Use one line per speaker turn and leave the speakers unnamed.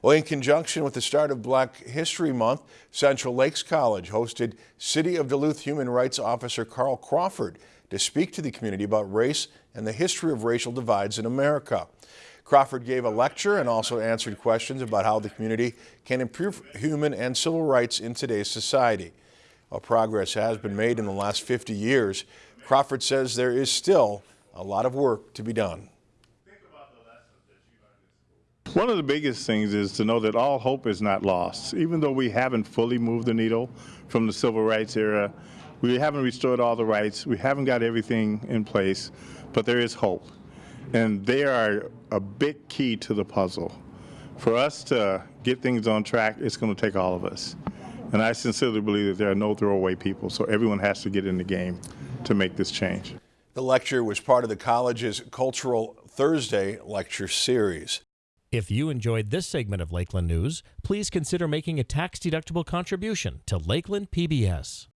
Well, in conjunction with the start of Black History Month, Central Lakes College hosted City of Duluth Human Rights Officer Carl Crawford to speak to the community about race and the history of racial divides in America. Crawford gave a lecture and also answered questions about how the community can improve human and civil rights in today's society. While progress has been made in the last 50 years, Crawford says there is still a lot of work to be done.
One of the biggest things is to know that all hope is not lost. Even though we haven't fully moved the needle from the civil rights era, we haven't restored all the rights, we haven't got everything in place, but there is hope. And they are a big key to the puzzle. For us to get things on track, it's going to take all of us. And I sincerely believe that there are no throwaway people, so everyone has to get in the game to make this change.
The lecture was part of the college's Cultural Thursday lecture series.
If you enjoyed this segment of Lakeland News, please consider making a tax-deductible contribution to Lakeland PBS.